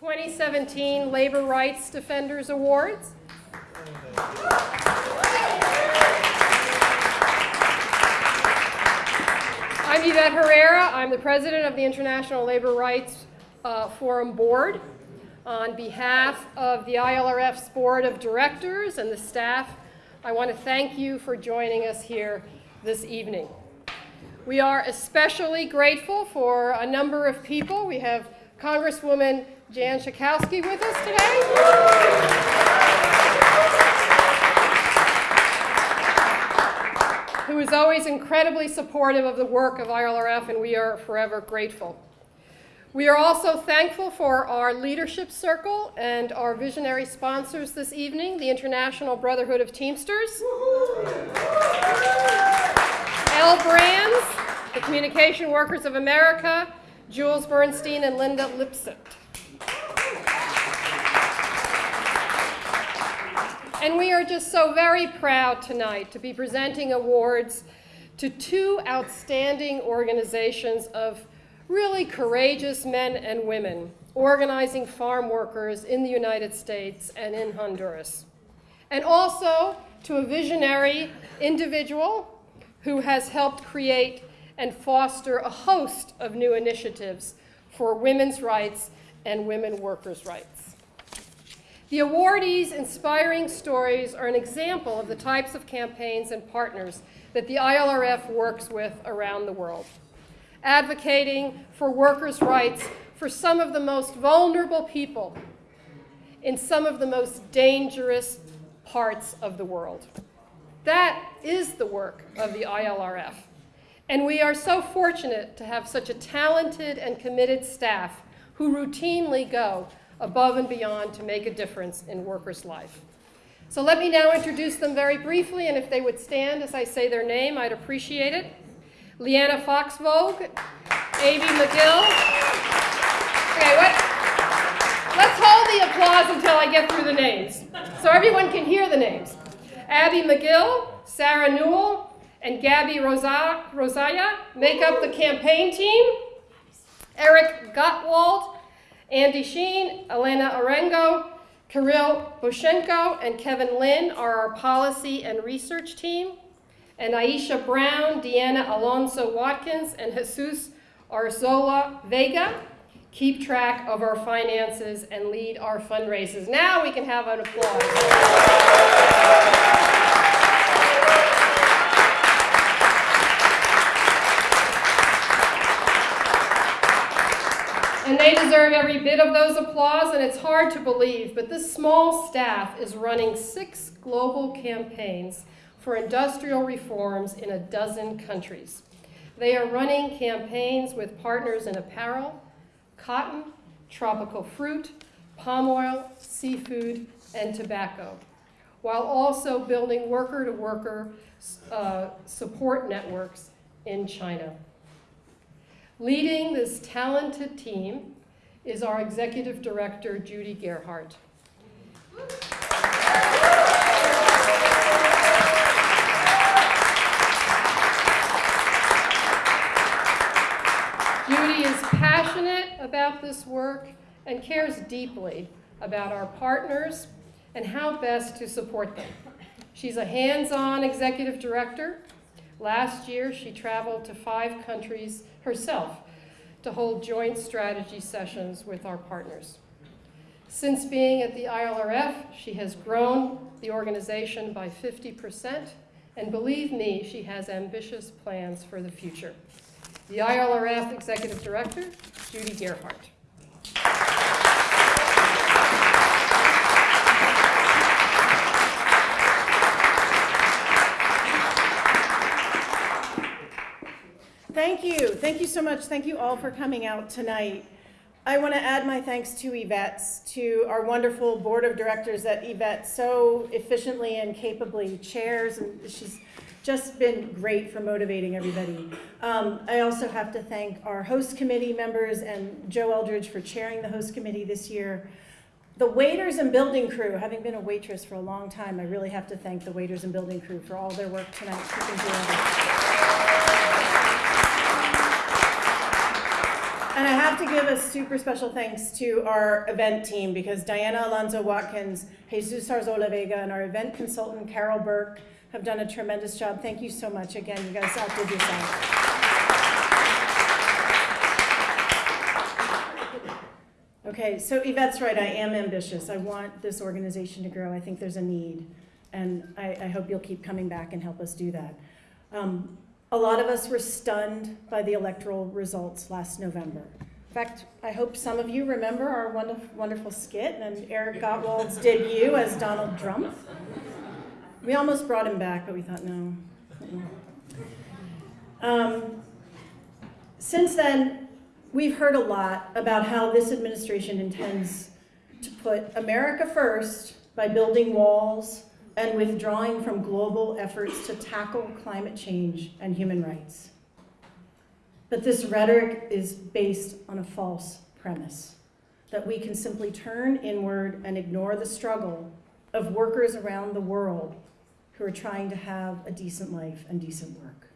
2017 Labor Rights Defenders Awards. I'm Yvette Herrera. I'm the president of the International Labor Rights uh, Forum Board. On behalf of the ILRF's Board of Directors and the staff, I want to thank you for joining us here this evening. We are especially grateful for a number of people. We have Congresswoman Jan Schakowsky with us today, who is always incredibly supportive of the work of ILRF, and we are forever grateful. We are also thankful for our leadership circle and our visionary sponsors this evening, the International Brotherhood of Teamsters, L Brands, the Communication Workers of America, Jules Bernstein and Linda Lipsett. And we are just so very proud tonight to be presenting awards to two outstanding organizations of really courageous men and women organizing farm workers in the United States and in Honduras. And also to a visionary individual who has helped create and foster a host of new initiatives for women's rights and women workers' rights. The awardees' inspiring stories are an example of the types of campaigns and partners that the ILRF works with around the world, advocating for workers' rights for some of the most vulnerable people in some of the most dangerous parts of the world. That is the work of the ILRF. And we are so fortunate to have such a talented and committed staff who routinely go above and beyond to make a difference in workers' life. So let me now introduce them very briefly, and if they would stand as I say their name, I'd appreciate it. Liana Foxvog, Abby McGill. Okay, what? Let's hold the applause until I get through the names, so everyone can hear the names. Abby McGill, Sarah Newell, and Gabby Rosa Rosaya make up the campaign team. Eric Gottwald, Andy Sheen, Elena Arengo, Kirill Boshenko, and Kevin Lynn are our policy and research team. And Aisha Brown, Deanna Alonso Watkins, and Jesus Arzola Vega keep track of our finances and lead our fundraisers. Now we can have an applause. And they deserve every bit of those applause, and it's hard to believe, but this small staff is running six global campaigns for industrial reforms in a dozen countries. They are running campaigns with partners in apparel, cotton, tropical fruit, palm oil, seafood, and tobacco, while also building worker-to-worker -worker, uh, support networks in China. Leading this talented team is our executive director, Judy Gearhart. Judy is passionate about this work and cares deeply about our partners and how best to support them. She's a hands-on executive director. Last year, she traveled to five countries herself to hold joint strategy sessions with our partners. Since being at the ILRF, she has grown the organization by 50%, and believe me, she has ambitious plans for the future. The ILRF Executive Director, Judy Gearhart. Thank you. Thank you so much. Thank you all for coming out tonight. I want to add my thanks to Yvette, to our wonderful board of directors that Yvette so efficiently and capably chairs, and she's just been great for motivating everybody. Um, I also have to thank our host committee members and Joe Eldridge for chairing the host committee this year. The waiters and building crew, having been a waitress for a long time, I really have to thank the waiters and building crew for all their work tonight. And I have to give a super special thanks to our event team because Diana Alonso Watkins, Jesus Arzola Vega, and our event consultant Carol Burke have done a tremendous job. Thank you so much again. You guys outdid yourself. Okay, so Yvette's right. I am ambitious. I want this organization to grow. I think there's a need. And I, I hope you'll keep coming back and help us do that. Um, a lot of us were stunned by the electoral results last November. In fact, I hope some of you remember our wonderful, wonderful skit and Eric Gottwald's debut as Donald Trump. We almost brought him back, but we thought, no. Um, since then, we've heard a lot about how this administration intends to put America first by building walls and withdrawing from global efforts to tackle climate change and human rights. But this rhetoric is based on a false premise that we can simply turn inward and ignore the struggle of workers around the world who are trying to have a decent life and decent work.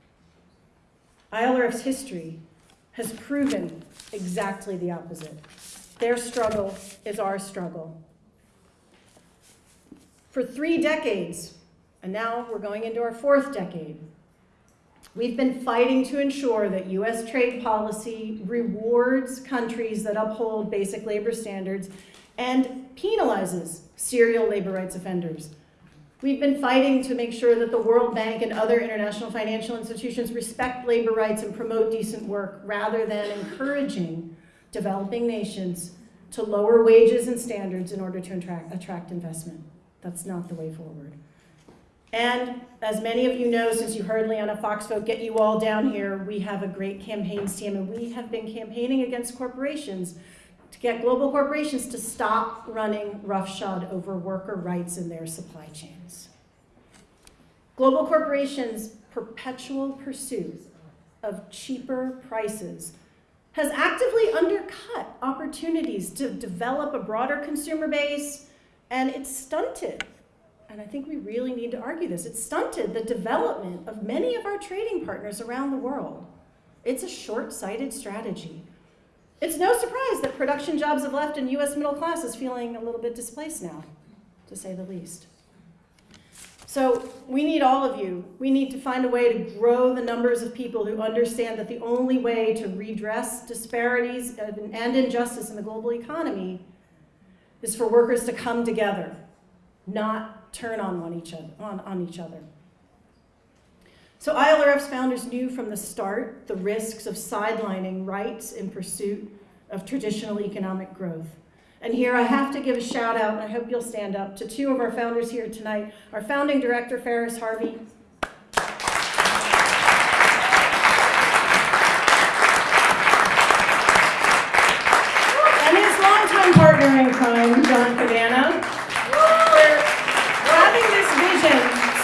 ILRF's history has proven exactly the opposite. Their struggle is our struggle. For three decades, and now we're going into our fourth decade, we've been fighting to ensure that US trade policy rewards countries that uphold basic labor standards and penalizes serial labor rights offenders. We've been fighting to make sure that the World Bank and other international financial institutions respect labor rights and promote decent work rather than encouraging developing nations to lower wages and standards in order to attract, investment. That's not the way forward. And as many of you know, since you heard Liana Foxvog get you all down here, we have a great campaigns team and we have been campaigning against corporations to get global corporations to stop running roughshod over worker rights in their supply chains. Global corporations' perpetual pursuit of cheaper prices has actively undercut opportunities to develop a broader consumer base, and it's stunted, and I think we really need to argue this, it's stunted the development of many of our trading partners around the world. It's a short-sighted strategy. It's no surprise that production jobs have left and US middle class is feeling a little bit displaced now, to say the least. So we need all of you. We need to find a way to grow the numbers of people who understand that the only way to redress disparities and injustice in the global economy is for workers to come together, not turn on, one each, other, on, on each other. So ILRF's founders knew from the start the risks of sidelining rights in pursuit of traditional economic growth. And here I have to give a shout out, and I hope you'll stand up, to two of our founders here tonight. Our founding director, Pharis Harvey. And his longtime partner in crime, John Cavanagh. For having this vision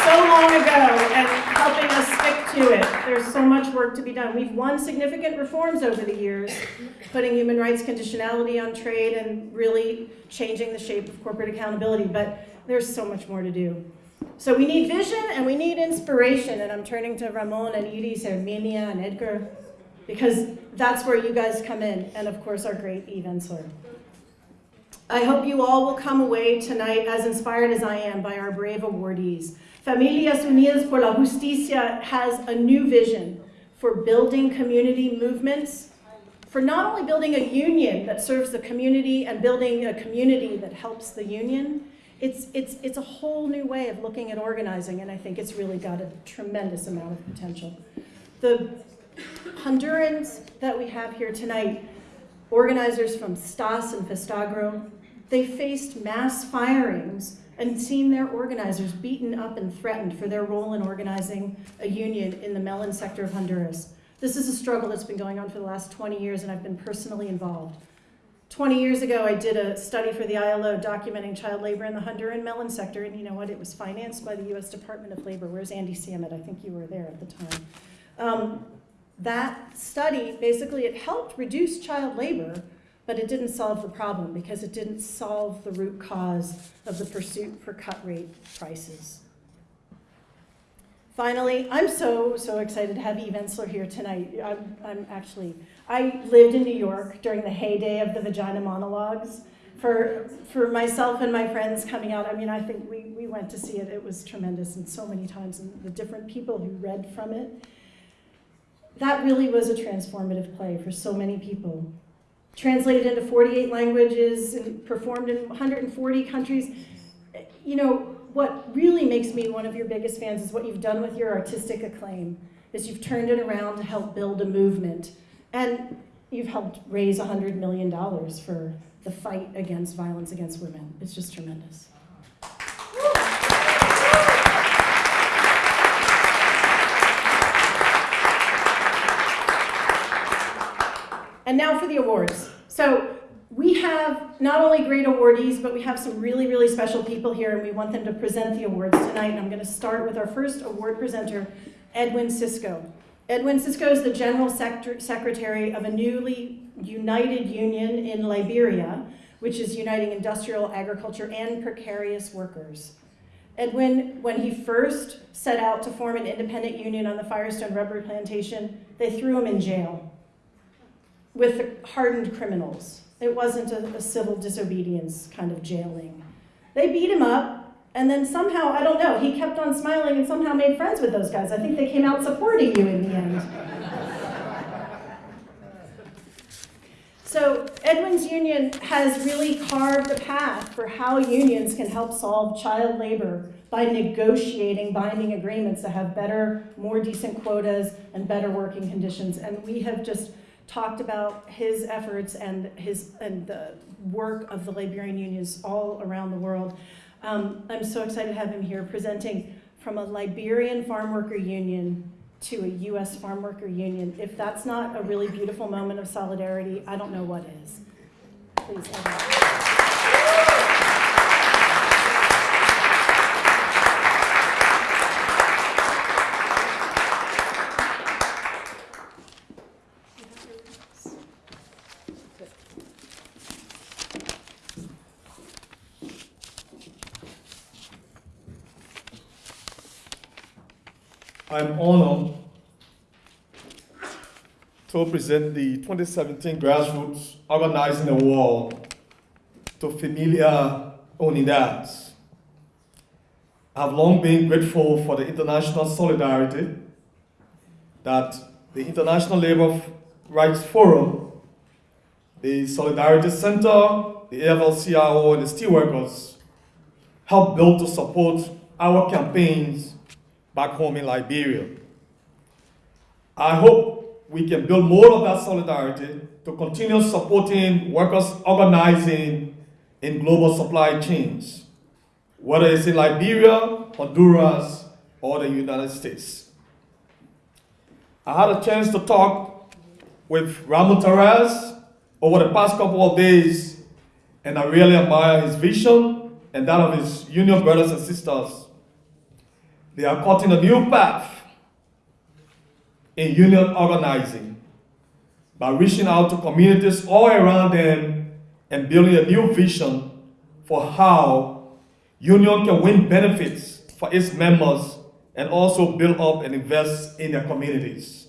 so long ago and helping us stick to it. There's so much work to be done. We've won significant reforms over the years, putting human rights conditionality on trade and really changing the shape of corporate accountability, but there's so much more to do. So we need vision and we need inspiration, and I'm turning to Ramon and Iris, Herminia and Edgar, because that's where you guys come in, and of course our great Eve Ensler. I hope you all will come away tonight as inspired as I am by our brave awardees. Familias Unidas por la Justicia has a new vision for building community movements, for not only building a union that serves the community and building a community that helps the union, it's, it's, it's a whole new way of looking at organizing, and I think it's really got a tremendous amount of potential. The Hondurans that we have here tonight, organizers from STAS and Festagro, they faced mass firings and seen their organizers beaten up and threatened for their role in organizing a union in the melon sector of Honduras. This is a struggle that's been going on for the last 20 years and I've been personally involved. 20 years ago, I did a study for the ILO documenting child labor in the Honduran melon sector, and you know what? It was financed by the US Department of Labor. Where's Andy Samet? I think you were there at the time. Um, that study, basically, it helped reduce child labor, but it didn't solve the problem because it didn't solve the root cause of the pursuit for cut rate prices. Finally, I'm so, so excited to have Eve Ensler here tonight. I'm, I'm actually, I lived in New York during the heyday of the vagina monologues. For, for myself and my friends coming out, I mean, I think we, we went to see it. It was tremendous and so many times, and the different people who read from it. That really was a transformative play for so many people. Translated into 48 languages and performed in 140 countries. You know, what really makes me one of your biggest fans is what you've done with your artistic acclaim, is you've turned it around to help build a movement. And you've helped raise $100 million for the fight against violence against women. It's just tremendous. And now for the awards. So we have not only great awardees, but we have some really, really special people here, and we want them to present the awards tonight. And I'm going to start with our first award presenter, Edwin Cisco. Edwin Cisco is the General Sector- Secretary of a newly united union in Liberia, which is uniting industrial, agriculture, and precarious workers. Edwin, when he first set out to form an independent union on the Firestone rubber plantation, they threw him in jail with the hardened criminals. It wasn't a, a civil disobedience kind of jailing. They beat him up, and then somehow, I don't know, he kept on smiling and somehow made friends with those guys. I think they came out supporting you in the end. So, Edwin's Union has really carved a path for how unions can help solve child labor by negotiating binding agreements that have better, more decent quotas and better working conditions. And we have just talked about his efforts and his and the work of the Liberian unions all around the world. Um, I'm so excited to have him here presenting from a Liberian farm worker union to a U.S. farm worker union. If that's not a really beautiful moment of solidarity, I don't know what is. Please, Evan. I'm honored to present the 2017 Grassroots Organizing Award to Familia Unidad. I've long been grateful for the international solidarity that the International Labour Rights Forum, the Solidarity Center, the AFL-CIO, and the Steelworkers helped build to support our campaigns back home in Liberia. I hope we can build more of that solidarity to continue supporting workers organizing in global supply chains, whether it's in Liberia, Honduras, or the United States. I had a chance to talk with Ramon Torres over the past couple of days, and I really admire his vision and that of his union brothers and sisters they are cutting a new path in union organizing by reaching out to communities all around them and building a new vision for how union can win benefits for its members and also build up and invest in their communities.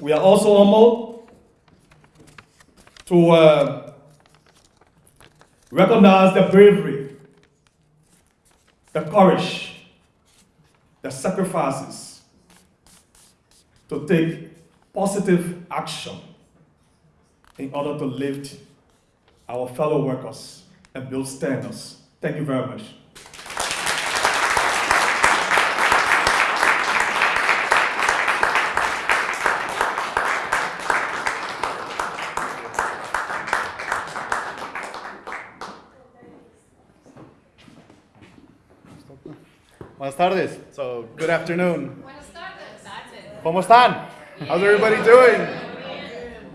We are also humbled to uh, recognize the bravery the courage, the sacrifices to take positive action in order to lift our fellow workers and build standards. Thank you very much. Buenas tardes. So, good afternoon. Buenas tardes. ¿Cómo están? How's everybody doing?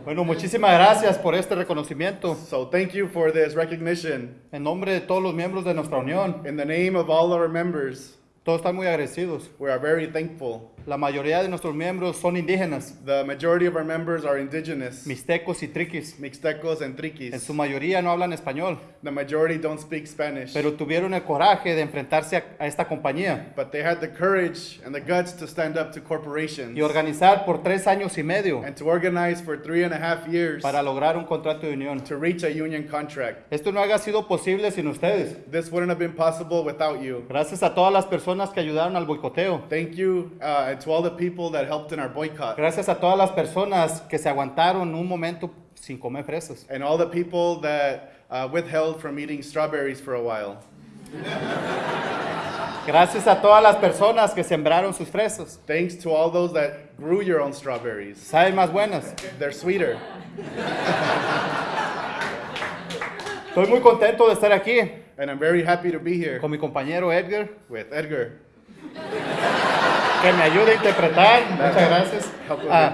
Bueno, muchísimas gracias por este reconocimiento. So, thank you for this recognition. En nombre de todos los miembros de nuestra unión, In the name of all our members, todos están muy agradecidos. we are very thankful. La mayoría de nuestros miembros son indígenas, The majority of our members are indigenous, mixtecos y triquis. Mixtecos and En Triquis. su mayoría no hablan español, The majority don't speak Spanish, pero tuvieron el coraje de enfrentarse a, a esta compañía but they had the courage and the guts to stand up to corporations y organizar por tres años y medio and to organize for three and a half years para lograr un contrato de unión. to reach a union contract. Esto no haya sido posible sin ustedes. This wouldn't have been possible without you. Gracias a todas las personas que ayudaron al boicoteo. Thank you uh, and to all the people that helped in our boycott Gracias a todas las personas que se aguantaron un momento sin comer fresas. and all the people that uh, withheld from eating strawberries for a while. Gracias a todas las personas que sembraron sus fresas. Thanks to all those that grew your own strawberries. Saben más buenas. They're sweeter. Estoy muy contento de estar aquí And I'm very happy to be here con mi compañero Edgar, with Edgar, que me ayuda a interpretar. Muchas gracias. Ah,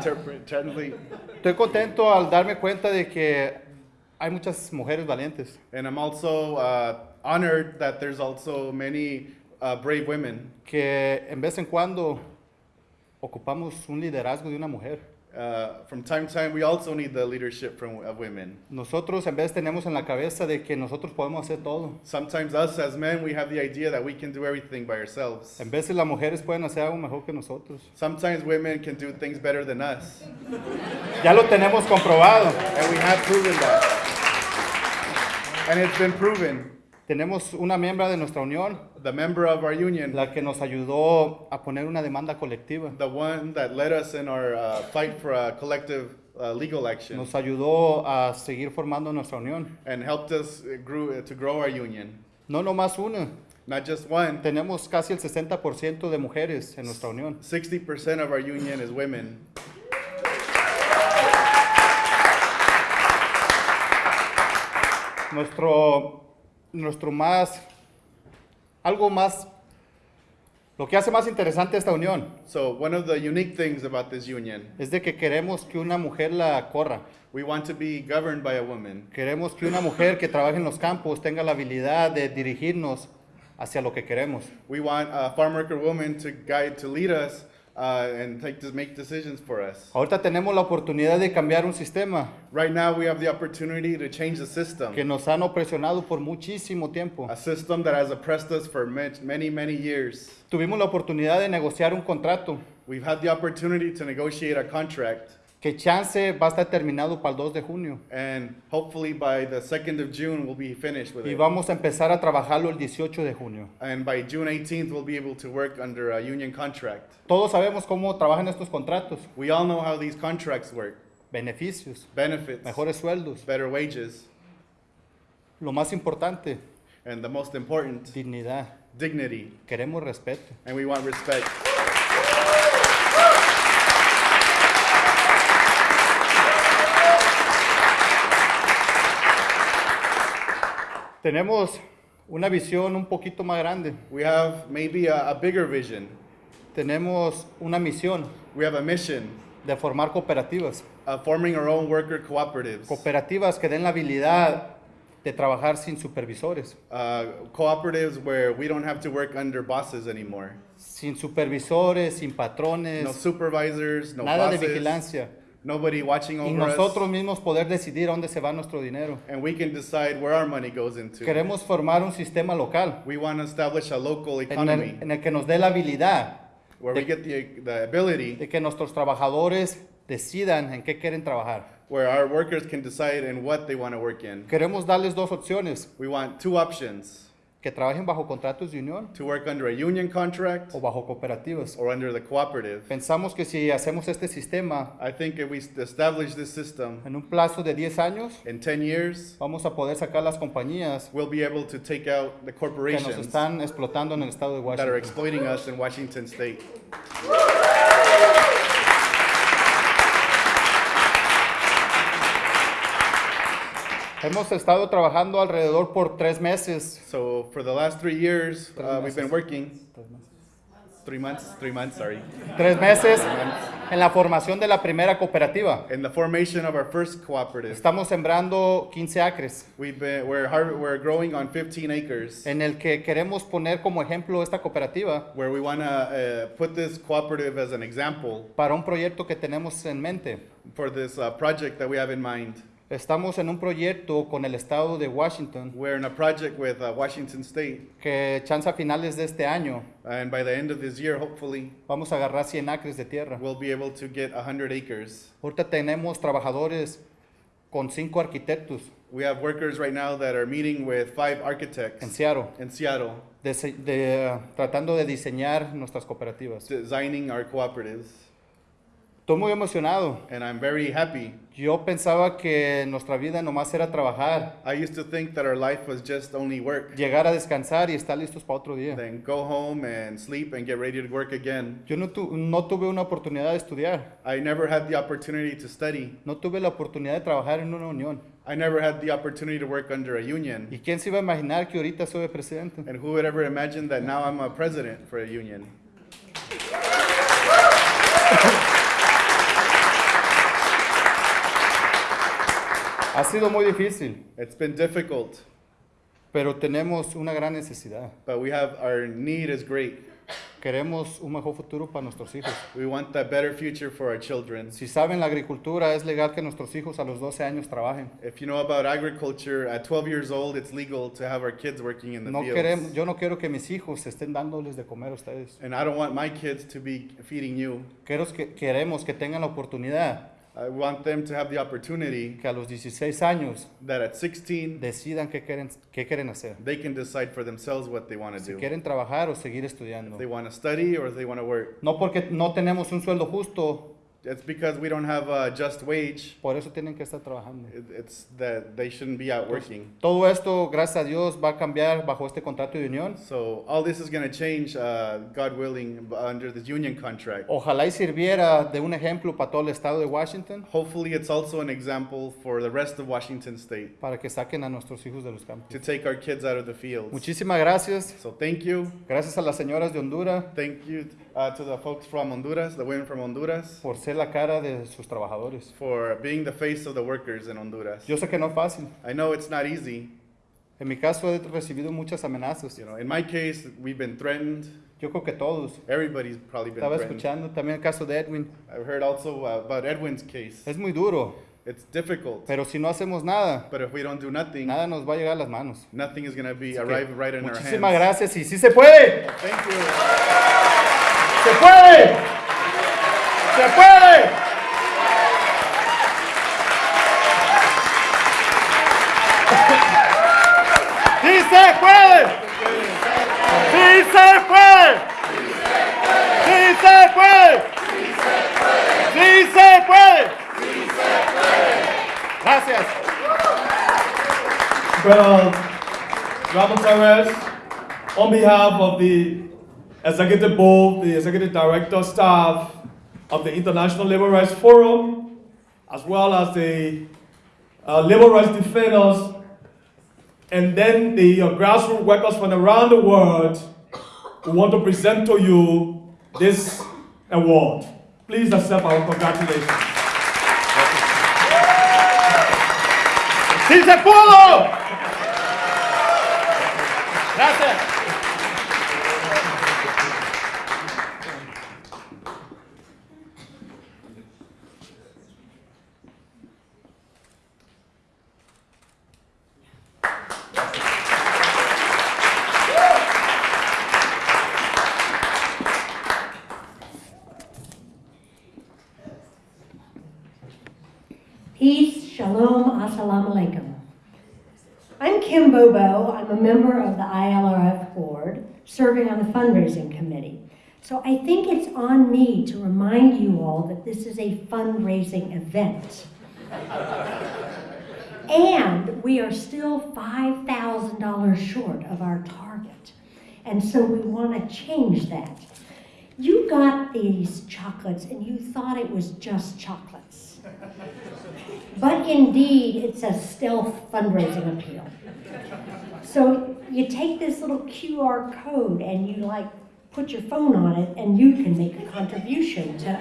estoy contento al darme cuenta de que hay muchas mujeres valientes And I'm also uh, honored that there's also many uh, brave women. que en vez en cuando ocupamos un liderazgo de una mujer. Uh, from time to time, we also need the leadership from of women. Nosotros en vez tenemos en la cabeza de que nosotros podemos hacer todo. Sometimes us as men, we have the idea that we can do everything by ourselves. En veces las mujeres pueden hacer algo mejor que nosotros. Sometimes women can do things better than us. Ya lo tenemos comprobado. And we have proven that. And it's been proven. Tenemos una miembro de nuestra unión, The member of our union, la que nos ayudó a poner una demanda colectiva. the one that led us in our uh, fight for a collective uh, legal action, Nos ayudó a seguir formando nuestra unión. and helped us uh, grew, to grow our union. No nomás una. Not just one, Tenemos casi el 60% de mujeres en nuestra unión. 60% of our union is women. Nuestro, nuestro más, algo más, lo que hace más interesante esta unión So one of the unique things about this union, es de que queremos que una mujer la corra. we want to be governed by a woman. Queremos que una mujer que trabaje en los campos tenga la habilidad de dirigirnos hacia lo que queremos. We want a farm worker woman to guide, to lead us, uh, and take to make decisions for us. Ahorita tenemos la oportunidad de cambiar un sistema Right now, we have the opportunity to change the system. que nos han opresionado por muchísimo tiempo. A system that has oppressed us for ma- many, many years. Tuvimos la oportunidad de negociar un contrato We've had the opportunity to negotiate a contract, que chance va a estar terminado para el 2 de junio and hopefully by the 2nd of June, we'll be finished with y it. vamos a empezar a trabajarlo el 18 de junio. And by June 18th, we'll be able to work under a union contract. Todos sabemos cómo trabajan estos contratos. We all know how these contracts work Beneficios, benefits, mejores sueldos. better wages, Lo más importante, and the most important, dignidad. dignity. Queremos respeto. And we want respect. Tenemos una visión un poquito más grande. We have maybe a, a bigger vision. Tenemos una misión We have a mission de formar cooperativas. of forming our own worker cooperatives. Cooperativas que den la habilidad de trabajar sin supervisores. Uh, cooperatives where we don't have to work under bosses anymore. Sin supervisores, sin No patrones, supervisors, no nada de bosses, vigilancia. Nobody watching Y over nosotros us. mismos poder decidir dónde se va nuestro dinero. And we can decide where our money goes into. Queremos formar un sistema local We want to establish a local en economy el, en el que nos dé la habilidad where we get the, the ability de que nuestros trabajadores decidan en qué quieren trabajar. where our workers can decide in what they want to work in. Queremos darles dos opciones, We want two options que trabajen bajo contratos de unión to work under a union contract o bajo cooperativas. or under the cooperative. Pensamos que si hacemos este sistema I think if we establish this system en un plazo de 10 años, in 10 years, vamos a poder sacar las compañías we'll be able to take out the que nos corporations están explotando en el estado de that are Washington. exploiting us in Washington state. Hemos estado trabajando alrededor por tres meses. So for the last three years, uh, we've been working three months, three months, sorry, tres meses en la formación de la primera cooperativa. in the formation of our first cooperative. Estamos sembrando 15 acres, We've been, we're, we're growing on 15 acres en el que queremos poner como ejemplo esta cooperativa where we want to uh, put this cooperative as an example para un proyecto que tenemos en mente. for this uh, project that we have in mind. Estamos en un proyecto con el estado de Washington We're in a project with uh, Washington State, que chance a finales de este año and by the end of this year, hopefully, vamos a agarrar 100 acres de tierra. we'll be able to get 100 acres. Ahorita tenemos trabajadores con cinco arquitectos We have workers right now that are meeting with five en architects Seattle, in Seattle, dise- de- tratando de diseñar nuestras cooperativas. designing our cooperatives, Estoy muy emocionado. and I'm very happy. Yo pensaba que nuestra vida nomás era trabajar, I used to think that our life was just only work, llegar a descansar y estar listos para otro día. then go home and sleep and get ready to work again. Yo no, tu- no tuve una oportunidad de estudiar, I never had the opportunity to study. no tuve la oportunidad de trabajar en una unión. I never had the opportunity to work under a union. ¿Y quién se iba a imaginar que ahorita soy presidente? And who would ever imagine that now I'm a president for a union? Ha sido muy difícil, It's been difficult, pero tenemos una gran necesidad. but we have our need is great. Queremos un mejor futuro para nuestros hijos. We want that better future for our children. Si saben, la agricultura es legal que nuestros hijos a los 12 años trabajen. If you know about agriculture, at 12 years old, it's legal to have our kids working in the No fields. queremos, yo no quiero que mis hijos estén dándoles de comer a ustedes. And I don't want my kids to be feeding you. Queremos que, queremos que tengan la oportunidad I want them to have the opportunity que a los 16 años that at 16, decidan qué quieren, qué quieren hacer. they can decide for themselves what they want to Si do. quieren trabajar o seguir estudiando. If they want to study or if they want to work. No porque no tenemos un sueldo justo, It's because we don't have a just wage. por eso tienen que estar trabajando. It- It's that they shouldn't be out working. Todo esto, gracias a Dios, va a cambiar bajo este contrato de unión. So all this is going to change, uh, God willing, b- under this union contract. Ojalá y sirviera de un ejemplo para todo el estado de Washington Hopefully, it's also an example for the rest of Washington State para que saquen a nuestros hijos de los campos. to take our kids out of the fields. Muchísimas gracias. So thank you. Gracias a las señoras de Honduras Thank you uh, to the folks from Honduras, the women from Honduras, por ser la cara de sus trabajadores. for being the face of the workers in Honduras. Yo sé que no es fácil. I know it's not easy. En mi caso he recibido muchas amenazas. You know, in my case, we've been threatened. Yo creo que todos. Everybody's probably been Estaba threatened. escuchando también el caso de Edwin. I've heard also uh, about Edwin's case. Es muy duro, It's difficult, pero si no hacemos nada, but if we don't do nothing, nada nos va a llegar a las manos. nothing is going to be arrive right in our muchísimas hands. gracias y sí se puede. Thank you. ¡Se puede! ¡Se puede! ¡Sí se puede! ¡Sí se puede! ¡Sí se puede! ¡Sí se puede! Gracias. Well, Ramon Perez, on behalf of the Executive Board, the Executive Director staff of the International Labor Rights Forum, as well as the uh, labor rights defenders, and then the uh, grassroots workers from around the world, we want to present to you this award. Please accept our congratulations. ¡Sí se pudo! Gracias. Peace, shalom, assalamu alaikum. I'm Kim Bobo. I'm a member of the ILRF board, serving fundraising committee. So I think it's on me to remind you all that this is a fundraising event. and we are still $5,000 short of our target. And so we want to change that. You got these chocolates and you thought it was just chocolates. But indeed, it's a stealth fundraising appeal. So you take this little QR code and you like put your phone on it and you can make a contribution to,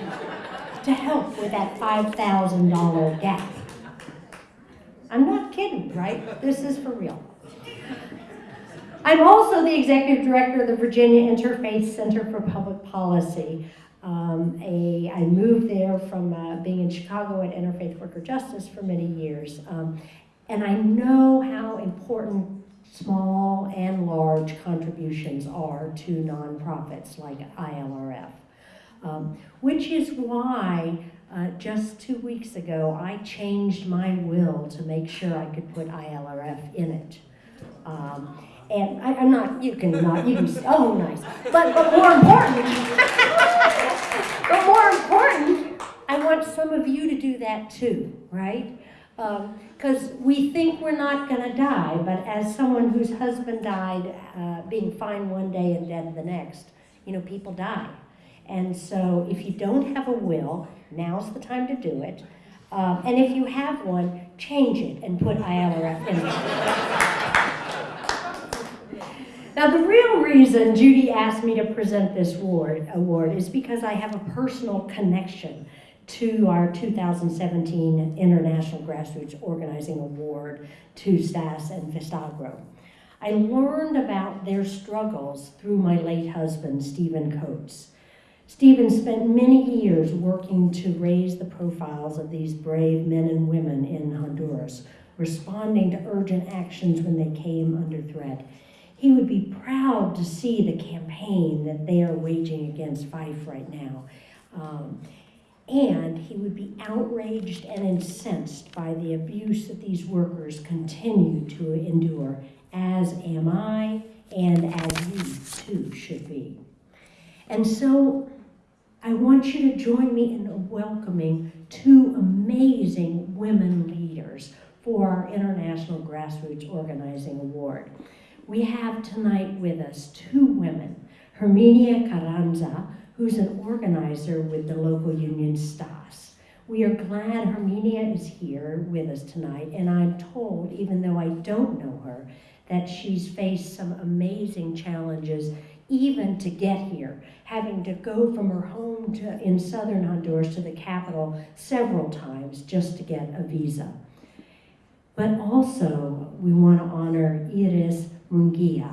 to help with that $5,000 gap. I'm not kidding, right? This is for real. I'm also the executive director of the Virginia Interfaith Center for Public Policy. Um, a, I moved there from uh, being in Chicago at Interfaith Worker Justice for many years. Um, and I know how important small and large contributions are to nonprofits like ILRF. Um, which is why uh, just two weeks ago I changed my will to make sure I could put ILRF in it. Um, and I, I'm not, you can not, you can, oh, nice. But, but more important, but more important, I want some of you to do that too, right? Because we think we're not going to die, but as someone whose husband died uh, being fine one day and dead the next, you know, people die. And so if you don't have a will, now's the time to do it. Um, and if you have one, change it and put ILRF in it. Now, the real reason Judy asked me to present this award, award is because I have a personal connection to our 2017 International Grassroots Organizing Award to STAS and FESTAGRO. I learned about their struggles through my late husband, Stephen Coats. Stephen spent many years working to raise the profiles of these brave men and women in Honduras, responding to urgent actions when they came under threat. He would be proud to see the campaign that they are waging against Fyffes right now. Um, and he would be outraged and incensed by the abuse that these workers continue to endure, as am I, and as you too should be. And so I want you to join me in welcoming two amazing women leaders for our International Grassroots Organizing Award. We have tonight with us two women, Herminia Carranza, who's an organizer with the local union STAS. We are glad Herminia is here with us tonight, and I'm told, even though I don't know her, that she's faced some amazing challenges even to get here, having to go from her home to, in southern Honduras to the capital several times just to get a visa. But also, we want to honor Iris Munguia.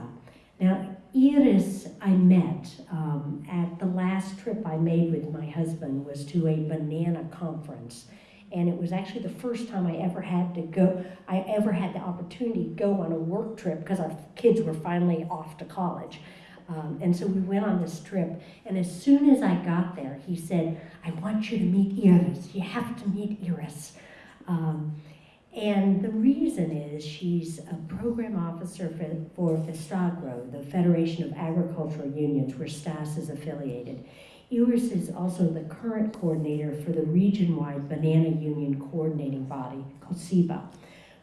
Now, Iris, I met um, at the last trip I made with my husband was to a banana conference. And it was actually the first time I ever had to go, I ever had the opportunity to go on a work trip because our kids were finally off to college. Um, and so we went on this trip. And as soon as I got there, he said, I want you to meet Iris. You have to meet Iris. Um, and the reason is she's a program officer for, for FESTAGRO, the Federation of Agricultural Unions, where STAS is affiliated. Iris is also the current coordinator for the region-wide Banana Union coordinating body, CEBA,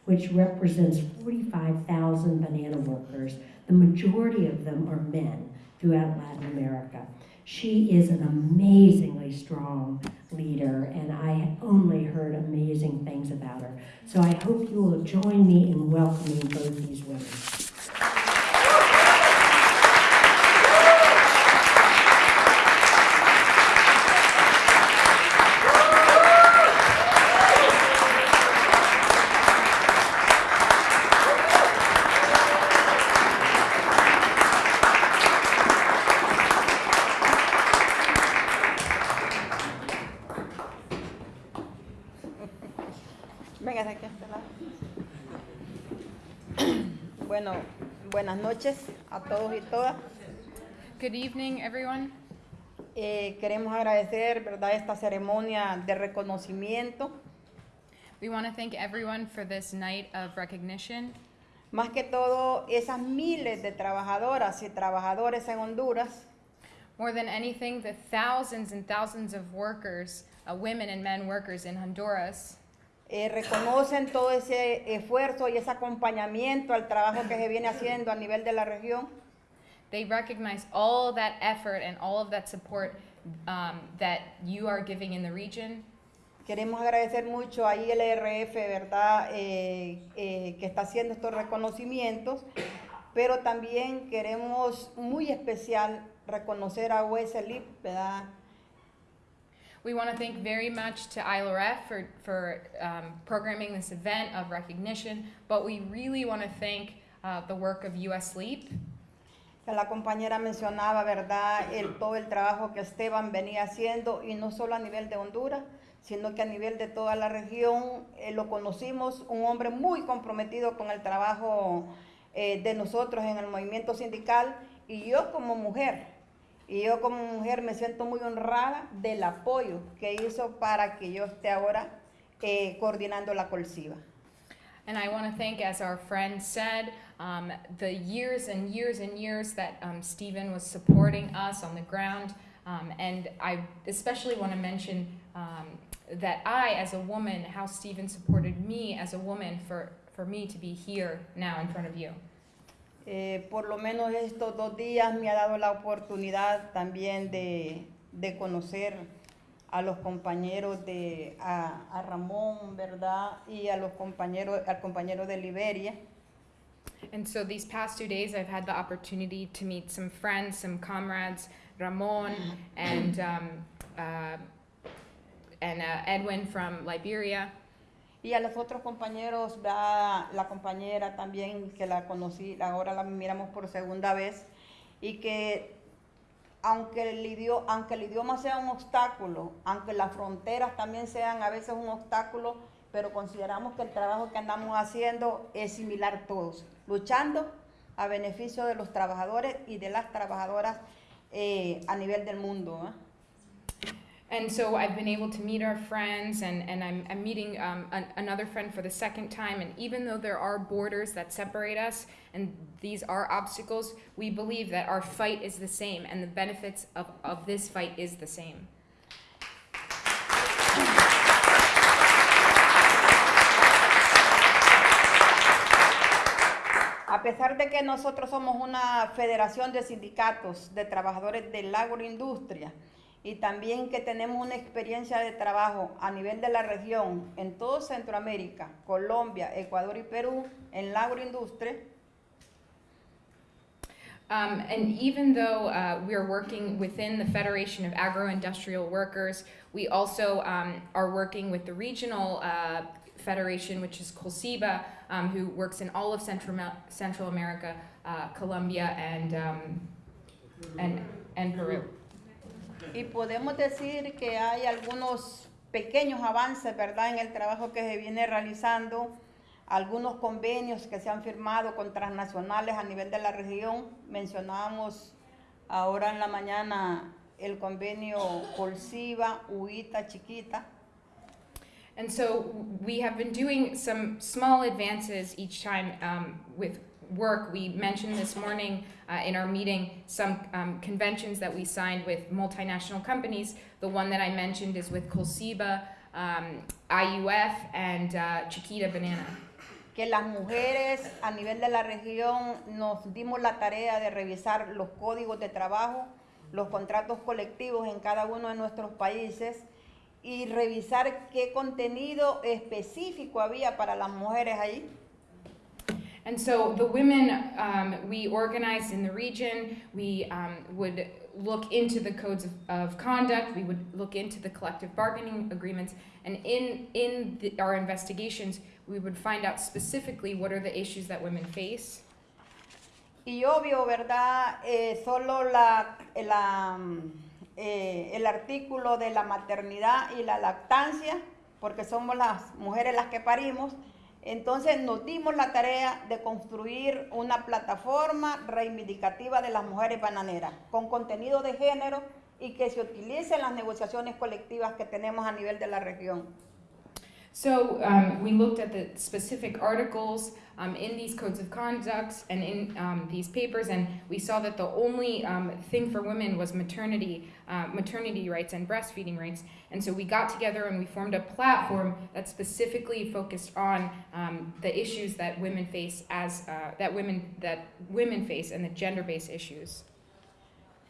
which represents 45,000 banana workers. The majority of them are men throughout Latin America. She is an amazingly strong leader, and I only heard amazing things about her. So I hope you will join me in welcoming both these women. Noches a todos y todas. Good evening, everyone. Eh, queremos agradecer, ¿verdad?, esta ceremonia de reconocimiento. We want to thank everyone for this night of recognition, Más que todo, esas miles de trabajadoras y trabajadores en Honduras more than anything, the thousands and thousands of workers, uh, women and men workers in Honduras, eh, reconocen todo ese esfuerzo y ese acompañamiento al trabajo que se viene haciendo a nivel de la región. they recognize all that effort and all of that support um, that you are giving in the region. Queremos agradecer mucho a ILRF, ¿verdad?, Eh, eh, que está haciendo estos reconocimientos pero también queremos muy especial reconocer a Wesley, ¿verdad? We want to thank very much to ILRF for, for um, programming this event of recognition, but we really want to thank uh, the work of US. Que la compañera mencionaba, ¿verdad? El, todo el trabajo que Esteban venía haciendo, y no solo a nivel de Honduras, sino que a nivel de toda la región. Eh, lo conocimos, un hombre muy comprometido con el trabajo eh, de nosotros en el movimiento sindical, y yo como mujer, y yo como mujer me siento muy honrada del apoyo que hizo para que yo esté ahora eh, coordinando la COLSIBA. And I want to thank, as our friend said, um, the years and years and years that um, Stephen was supporting us on the ground. Um, and I especially want to mention um, that I, as a woman, how Stephen supported me as a woman for, for me to be here now in front of you. Eh, por lo menos estos dos días me ha dado la oportunidad también de, de conocer a los compañeros de a, Ramón, ¿verdad? Y a los compañeros al compañero de Liberia. And so these past two days, I've had the opportunity to meet some friends, some comrades, Ramon and um, uh, and uh, Edwin from Liberia, Y a los otros compañeros, la compañera también que la conocí, ahora la miramos por segunda vez, y que aunque el, idioma, aunque el idioma sea un obstáculo, aunque las fronteras también sean a veces un obstáculo, pero consideramos que el trabajo que andamos haciendo es similar todos, luchando a beneficio de los trabajadores y de las trabajadoras eh, a nivel del mundo. And so I've been able to meet our friends, and, and I'm, I'm meeting um, an, another friend for the second time. And even though there are borders that separate us, and these are obstacles, we believe that our fight is the same, and the benefits of, of this fight is the same. A pesar de que nosotros somos una federación de sindicatos de trabajadores de la agroindustria y también que tenemos una experiencia de trabajo a nivel de la región en todo Centroamérica, Colombia, Ecuador y Perú en la agroindustria, Um, and even though uh, we're working within the Federation of Agro-Industrial Workers, we also um, are working with the regional uh, federation, which is COLSIBA, um, who works in all of Central, Central America, uh, Colombia, and, um, and, and Peru. Y podemos decir que hay algunos pequeños avances, ¿verdad?, en el trabajo que se viene realizando, algunos convenios que se han firmado con transnacionales a nivel de la región. Mencionábamos ahora en la mañana el convenio Colsiva, UITA, Chiquita. And so we have been doing some small advances each time um, with work. We mentioned this morning uh, in our meeting some um, conventions that we signed with multinational companies. The one that I mentioned is with Colsiba, um, IUF, and uh, Chiquita Banana. que las mujeres a nivel de la región nos dimos la tarea de revisar los códigos de trabajo, los contratos colectivos en cada uno de nuestros países y revisar qué contenido específico había para las mujeres ahí. And so the women um, we organized in the region, we um, would look into the codes of, of conduct, we would look into the collective bargaining agreements, and in, in the, our investigations, we would find out specifically what are the issues that women face. Y obvio, ¿verdad? Eh, solo la, la, eh, el artículo de la maternidad y la lactancia, porque somos las mujeres las que parimos, entonces nos dimos la tarea de construir una plataforma reivindicativa de las mujeres bananeras, con contenido de género y que se utilice en las negociaciones colectivas que tenemos a nivel de la región. So um, we looked at the specific articles um, in these codes of conduct and in um, these papers, and we saw that the only um, thing for women was maternity, uh, maternity rights and breastfeeding rights. And so we got together and we formed a platform that specifically focused on um, the issues that women face as uh, that women that women face and the gender-based issues.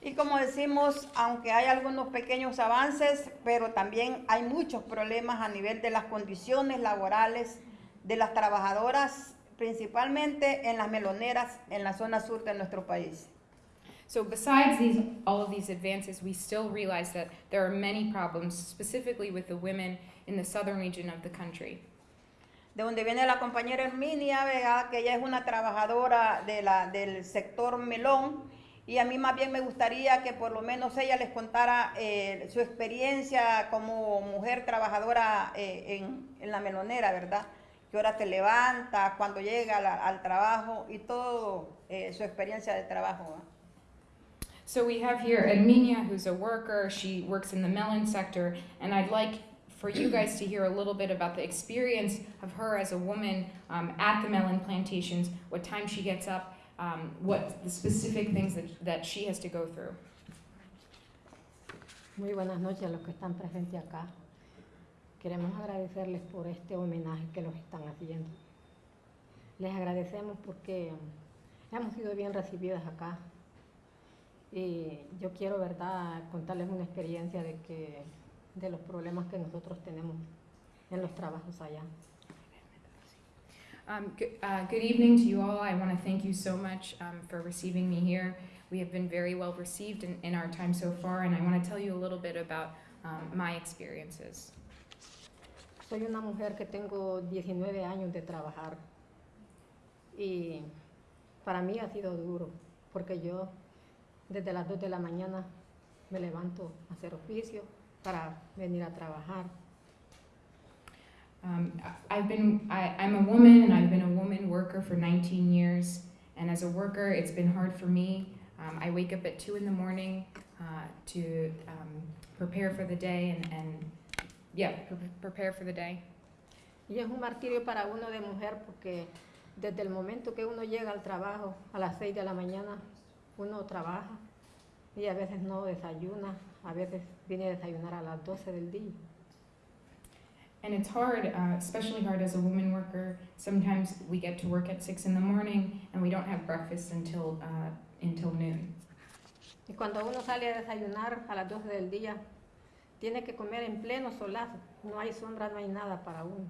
Y como decimos, aunque hay algunos pequeños avances, pero también hay muchos problemas a nivel de las condiciones laborales de las trabajadoras, principalmente en las meloneras en la zona sur de nuestro país. So besides these, all of these advances, we still realize that there are many problems, specifically with the women in the southern region of the country. De donde viene la compañera Herminia, ¿verdad? que ella es una trabajadora de la, del sector melón. Y a mí más bien me gustaría que por lo menos ella les contara eh, su experiencia como mujer trabajadora eh, en, en la melonera, ¿verdad? ¿Qué hora te levanta, cuando llega la- al trabajo y todo eh, su experiencia de trabajo. So we have here Erminia, who's a worker. She works in the melon sector, and I'd like for you guys to hear a little bit about the experience of her as a woman um, at the melon plantations, what time she gets up, um, what the specific things that, that she has to go through. Muy buenas noches a los que están presentes acá. Queremos agradecerles por este homenaje que los están haciendo. Les agradecemos porque hemos sido bien recibidas acá. Y yo quiero, verdad, contarles una experiencia de que de los problemas que nosotros tenemos en los trabajos allá. Um, good, uh, good evening to you all. I want to thank you so much um, for receiving me here. We have been very well received in, in our time so far, and I want to tell you a little bit about um, my experiences. Soy una mujer que tengo 19 años de trabajar y para mí ha sido duro porque yo desde las 2 de la mañana me levanto a hacer oficio para venir a trabajar. Um, I've been, I, I'm a woman and I've been a woman worker for 19 years. And as a worker, it's been hard for me. Um, I wake up at 2 in the morning uh, to um, prepare for the day and, and yeah, pre- prepare for the day. Y es un martirio para uno de mujer porque desde el momento que uno llega al trabajo a las 6 de la mañana, uno trabaja y a veces no desayuna, a veces viene a desayunar a las 12 del día. And it's hard, uh, especially hard as a woman worker. Sometimes we get to work at 6 in the morning and we don't have breakfast until, uh, until noon. Y cuando uno sale a desayunar a las 12 del día, tiene que comer en pleno solazo. No hay sombra, no hay nada para uno.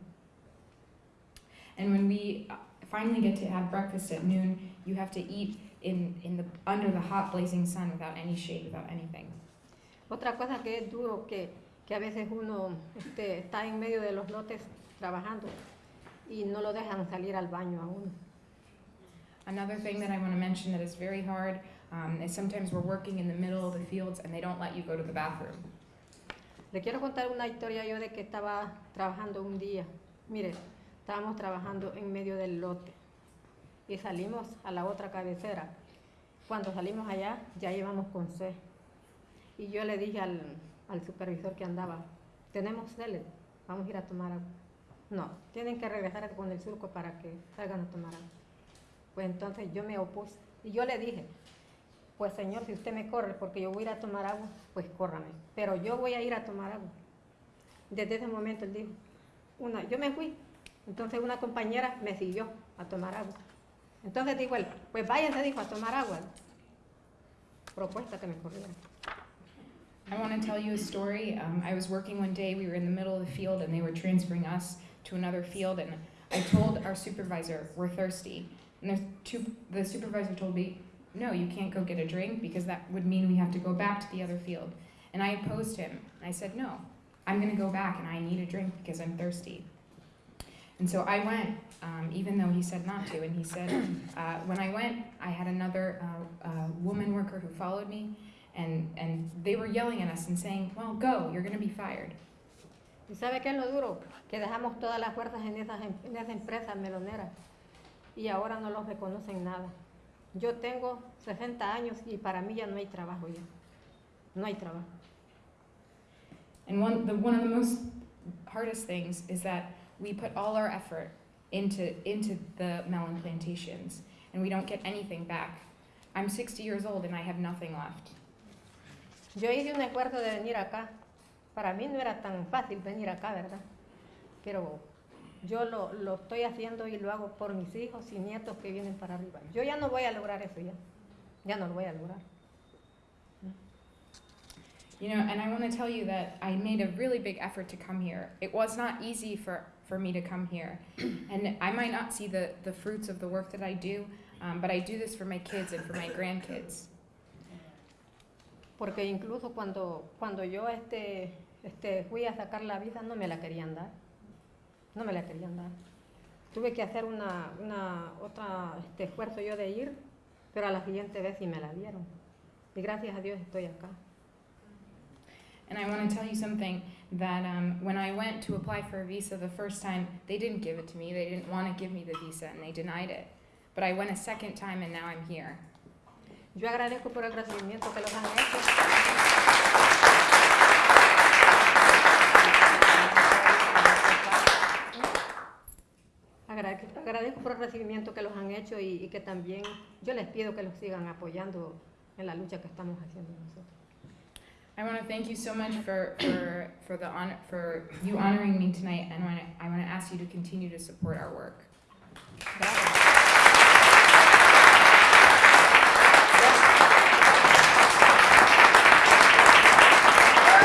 And when we uh, finally get to have breakfast at noon, you have to eat in, in the, under the hot blazing sun without any shade, without anything. Otra cosa que es duro, que, que a veces uno este, está en medio de los lotes trabajando y no lo dejan salir al baño a uno. Another thing that I want to mention that is very hard um, is sometimes we're working in the middle of the fields and they don't let you go to the bathroom. Le quiero contar una historia yo de que estaba trabajando un día. Mire, estábamos trabajando en medio del lote y salimos a la otra cabecera. Cuando salimos allá, ya íbamos con sed. Y yo le dije al, al supervisor que andaba, tenemos sed, vamos a ir a tomar agua. No, tienen que regresar con el surco para que salgan a tomar agua. Pues entonces yo me opuse y yo le dije, pues señor, si usted me corre porque yo voy a ir a tomar agua, pues córrame. Pero yo voy a ir a tomar agua. Desde ese momento él dijo, una, yo me fui. Entonces una compañera me siguió a tomar agua. Entonces dijo él, pues váyanse, dijo, a tomar agua. Propuesta que me corrieron. I want to tell you a story. Um, I was working one day, we were in the middle of the field and they were transferring us to another field and I told our supervisor, we're thirsty. And two, the supervisor told me, no, you can't go get a drink because that would mean we have to go back to the other field. And I opposed him. I said, no, I'm going to go back and I need a drink because I'm thirsty. And so I went, um, even though he said not to. And he said, uh, when I went, I had another uh, uh, woman worker who followed me, and, and they were yelling at us and saying, well, go, you're going to be fired. ¿Y sabe qué es lo duro? Que dejamos todas las fuerzas en esas en esa empresa melonera y ahora no los reconocen nada. Yo tengo 60 años y para mí ya no hay trabajo ya. No hay trabajo. And one, the, one of the most hardest things is that we put all our effort into, into the melon plantations, and we don't get anything back. I'm 60 years old and I have nothing left. Yo hice un esfuerzo de venir acá. Para mí no era tan fácil venir acá, ¿verdad? Pero yo lo, lo estoy haciendo y lo hago por mis hijos y nietos que vienen para arriba. Yo ya no voy a lograr eso ya. Ya no lo voy a lograr. You know, and I want to tell you that I made a really big effort to come here. It was not easy for, for me to come here. And I might not see the, the fruits of the work that I do, um, but I do this for my kids and for my grandkids. Porque incluso cuando, cuando yo este, este, fui a sacar la visa no me la querían dar. No me la querían dar. Tuve que hacer una, una otra este, esfuerzo yo de ir, pero a la siguiente vez sí me la dieron. Y gracias a Dios estoy acá. And I want tell you something that um, when I went to apply for a visa the first time, they didn't give it to me. They didn't want to give me the visa and they denied it. But I went a second time and now I'm here. Yo agradezco por el recibimiento que los han hecho. Agrade- Agradezco por el recibimiento que los han hecho y, y que también yo les pido que los sigan apoyando en la lucha que estamos haciendo nosotros. I want to thank you so much for, for, for, the honor, for you honoring me tonight and I want to ask you to continue to support our work.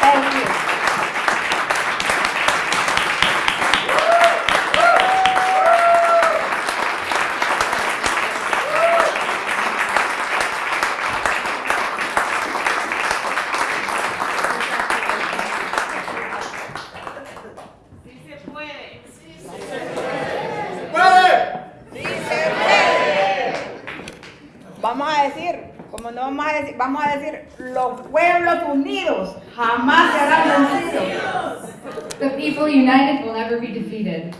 Thank you. Vamos a decir, como no vamos a decir, vamos a decir, los pueblos unidos jamás serán vencidos. The people united will never be defeated.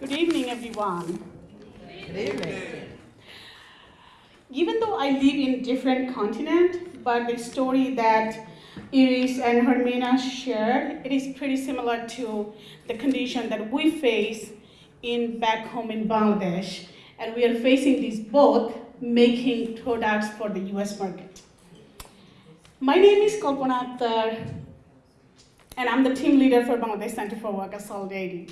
Good evening, everyone. Even though I live in different continent, but the story that Iris and Herminia shared, it is pretty similar to the condition that we face in back home in Bangladesh, and we are facing these both making products for the U.S. market. My name is Kalpona Akter, and I'm the team leader for Bangladesh Center for Worker Solidarity.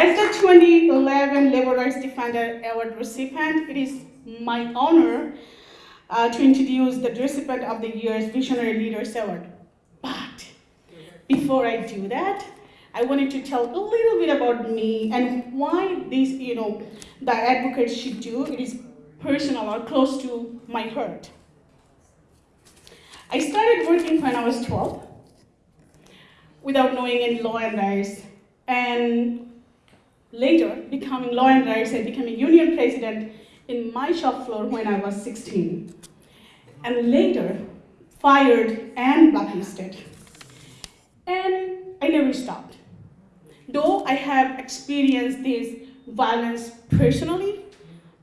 As the 2011 Labor Rights Defender Award recipient, it is my honor uh, to introduce the recipient of the year's Visionary Leaders Award. But before I do that, I wanted to tell a little bit about me and why this, you know, the advocates should do. It is personal or close to my heart. I started working when I was 12 without knowing any law and rights, and later becoming law and rights and becoming union president in my shop floor when I was 16, and later fired and blacklisted. And I never stopped. Though I have experienced this violence personally,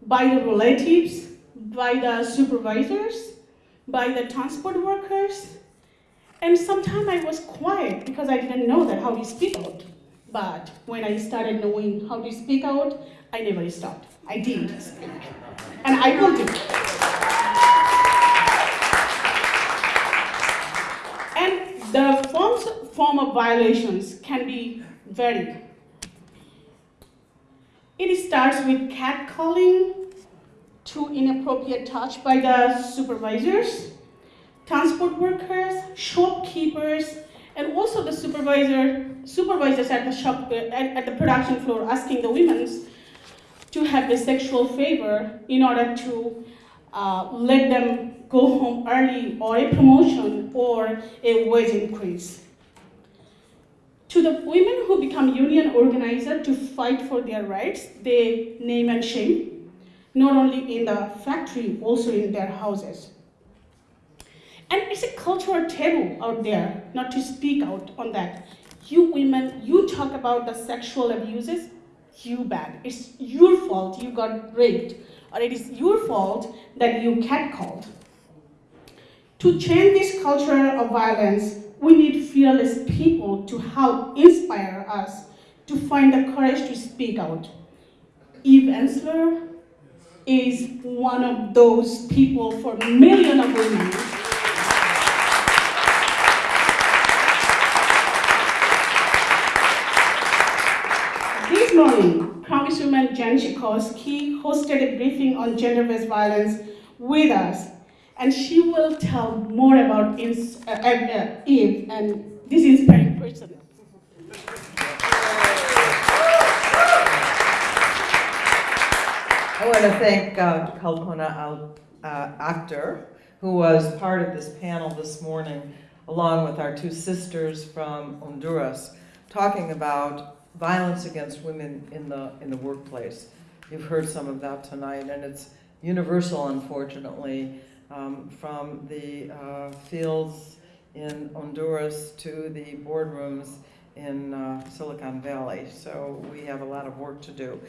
by the relatives, by the supervisors, by the transport workers, and sometimes I was quiet because I didn't know that how to speak out. But when I started knowing how to speak out, I never stopped. I did. And I will do. And the forms, form of violations can be varied. It starts with catcalling to inappropriate touch by the supervisors, transport workers, shopkeepers, and also the supervisor, supervisors at the shop, at, at the production floor asking the women to have the sexual favor in order to uh, let them go home early or a promotion or a wage increase. To the women who become union organizers to fight for their rights, they name and shame, not only in the factory, also in their houses. And it's a cultural taboo out there not to speak out on that. You women, you talk about the sexual abuses, you bad. It's your fault you got raped, or it is your fault that you catcalled. To change this culture of violence, we need fearless people to help inspire us to find the courage to speak out. Eve Ensler is one of those people for millions of women morning, Congresswoman Jan Schakowsky hosted a briefing on gender-based violence with us, and she will tell more about Ins- uh, uh, uh, Eve and this inspiring person. I want to thank uh, Kalpona Al- who was part of this panel this morning, along with our two sisters from Honduras, talking about violence against women in the, in the workplace. You've heard some of that tonight, and it's universal, unfortunately, um, from the uh, fields in Honduras to the boardrooms in uh, Silicon Valley. So we have a lot of work to do.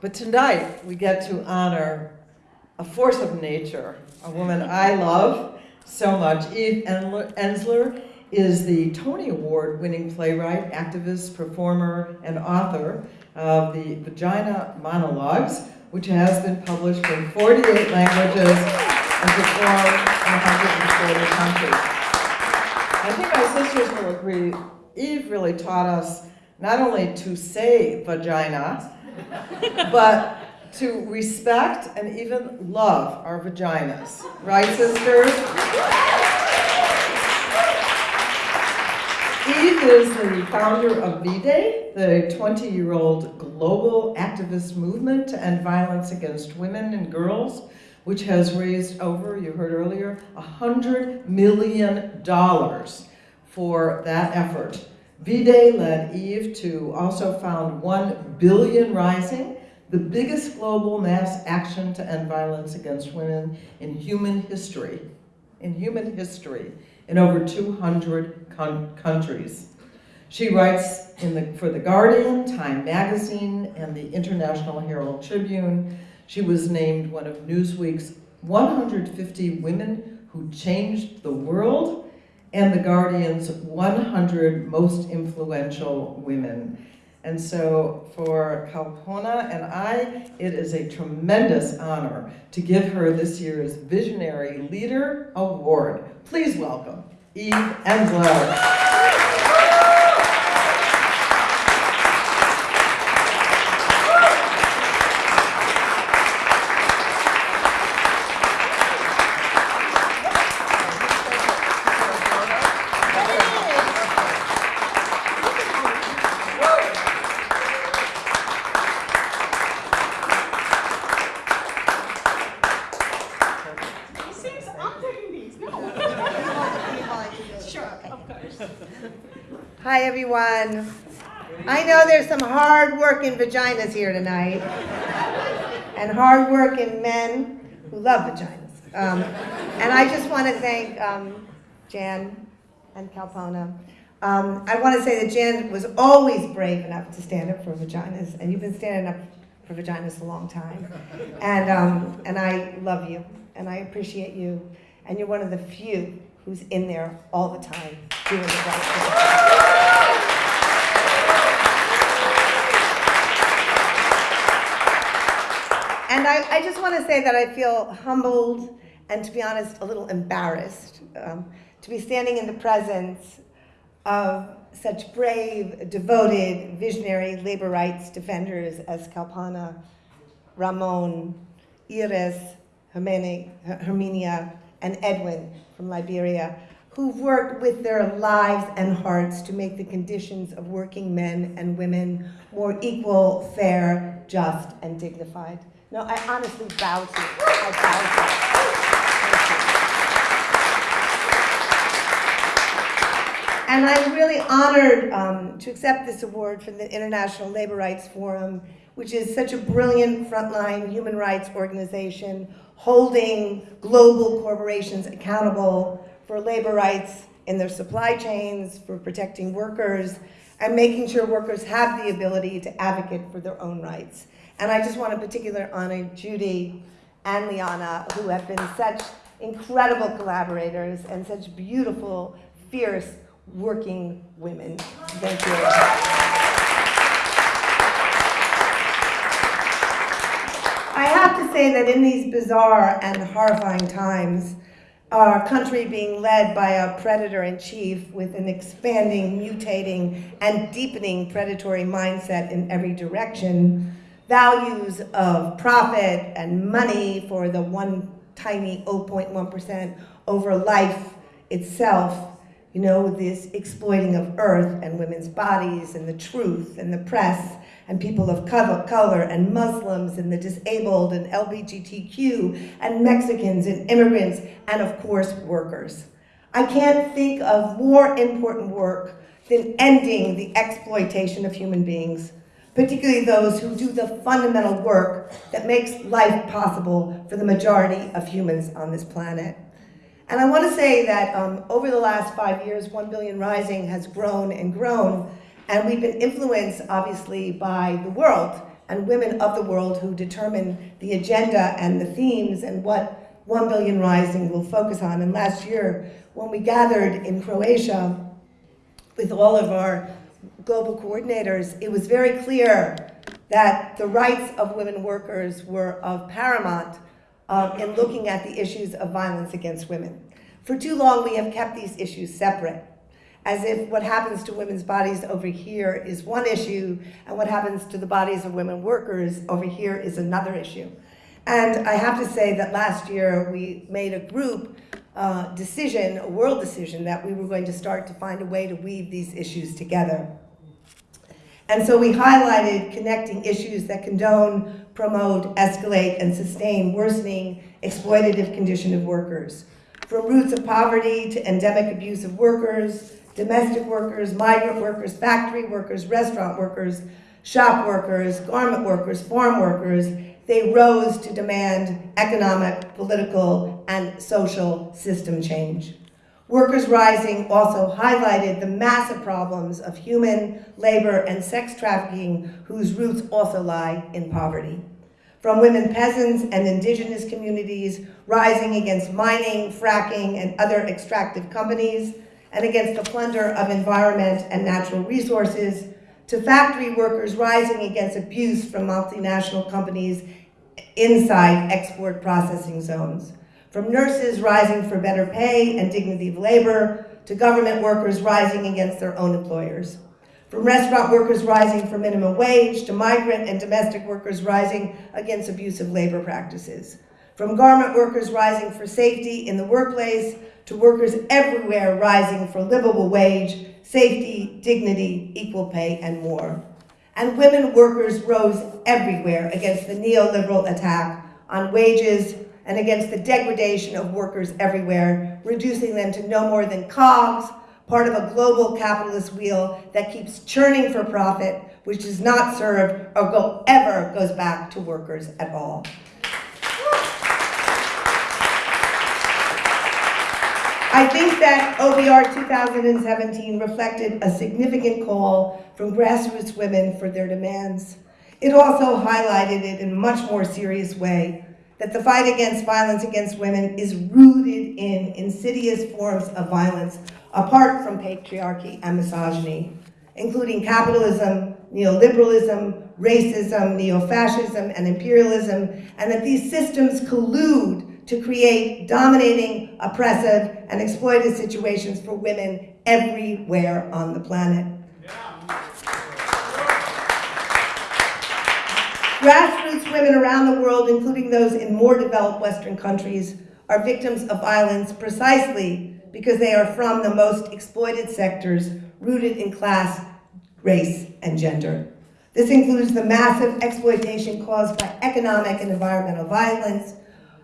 But tonight, we get to honor a force of nature, a woman I love so much. Eve Ensler is the Tony Award winning playwright, activist, performer, and author of the Vagina Monologues, which has been published in 48 languages and performed in 140 countries. I think my sisters will agree, Eve really taught us not only to say vagina, but to respect and even love our vaginas. Right, sisters? Eve is the founder of V-Day, the 20-year-old global activist movement to end violence against women and girls, which has raised over, you heard earlier, $100 million for that effort. V-Day led Eve to also found One Billion Rising, the biggest global mass action to end violence against women in human history, in human history, in over 200 countries. She writes the, for The Guardian, Time Magazine, and the International Herald Tribune. She was named one of Newsweek's 150 Women Who Changed the World and The Guardian's 100 Most Influential Women. And so for Kalpona and I, it is a tremendous honor to give her this year's Visionary Leader Award. Please welcome Eve Ensler. everyone. I know there's some hard-working vaginas here tonight, and hard-working men who love vaginas. Um, and I just want to thank um, Jan and Kalpona. Um, I want to say that Jan was always brave enough to stand up for vaginas, and you've been standing up for vaginas a long time. And, um, and I love you, and I appreciate you, and you're one of the few who's in there all the time doing the right thing. And I, I just want to say that I feel humbled and, to be honest, a little embarrassed um, to be standing in the presence of such brave, devoted, visionary labor rights defenders as Kalpona, Ramon, Iris, Herminia, and Edwin from Liberia, who've worked with their lives and hearts to make the conditions of working men and women more equal, fair, just, and dignified. No, I honestly bow to you. I bow to you. And I'm really honored um, to accept this award from the International Labor Rights Forum, which is such a brilliant frontline human rights organization holding global corporations accountable for labor rights in their supply chains, for protecting workers, and making sure workers have the ability to advocate for their own rights. And I just want to particular honor Judy and Liana, who have been such incredible collaborators and such beautiful, fierce, working women. Thank you. I have to say that in these bizarre and horrifying times, our country being led by a predator in chief with an expanding, mutating, and deepening predatory mindset in every direction, values of profit and money for the one tiny 0.1% over life itself, you know, this exploiting of earth and women's bodies and the truth and the press and people of color and Muslims and the disabled and LGBTQ and Mexicans and immigrants and of course workers. I can't think of more important work than ending the exploitation of human beings, particularly those who do the fundamental work that makes life possible for the majority of humans on this planet. And I want to say that um, over the last five years, 1 Billion Rising has grown and grown, and we've been influenced, obviously, by the world and women of the world who determine the agenda and the themes and what 1 Billion Rising will focus on. And last year, when we gathered in Croatia with all of our global coordinators, it was very clear that the rights of women workers were of paramount um, in looking at the issues of violence against women. For too long, we have kept these issues separate, as if what happens to women's bodies over here is one issue, and what happens to the bodies of women workers over here is another issue. And I have to say that last year we made a group uh, decision, a world decision, that we were going to start to find a way to weave these issues together. And so we highlighted connecting issues that condone, promote, escalate, and sustain worsening exploitative condition of workers. From roots of poverty to endemic abuse of workers, domestic workers, migrant workers, factory workers, restaurant workers, shop workers, garment workers, farm workers, they rose to demand economic, political, and social system change. Workers Rising also highlighted the massive problems of human, labor, and sex trafficking whose roots also lie in poverty. From women peasants and indigenous communities rising against mining, fracking, and other extractive companies, and against the plunder of environment and natural resources, to factory workers rising against abuse from multinational companies inside export processing zones. From nurses rising for better pay and dignity of labor, to government workers rising against their own employers. From restaurant workers rising for minimum wage, to migrant and domestic workers rising against abusive labor practices. From garment workers rising for safety in the workplace, to workers everywhere rising for livable wage, safety, dignity, equal pay, and more. And women workers rose everywhere against the neoliberal attack on wages, and against the degradation of workers everywhere, reducing them to no more than cogs, part of a global capitalist wheel that keeps churning for profit, which does not serve or go, ever goes back to workers at all. I think that OBR 2017 reflected a significant call from grassroots women for their demands. It also highlighted it in a much more serious way that the fight against violence against women is rooted in insidious forms of violence apart from patriarchy and misogyny, including capitalism, neoliberalism, racism, neo-fascism, and imperialism, and that these systems collude to create dominating, oppressive, and exploitive situations for women everywhere on the planet. Grassroots women around the world, including those in more developed Western countries, are victims of violence precisely because they are from the most exploited sectors rooted in class, race, and gender. This includes the massive exploitation caused by economic and environmental violence.